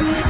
Yeah.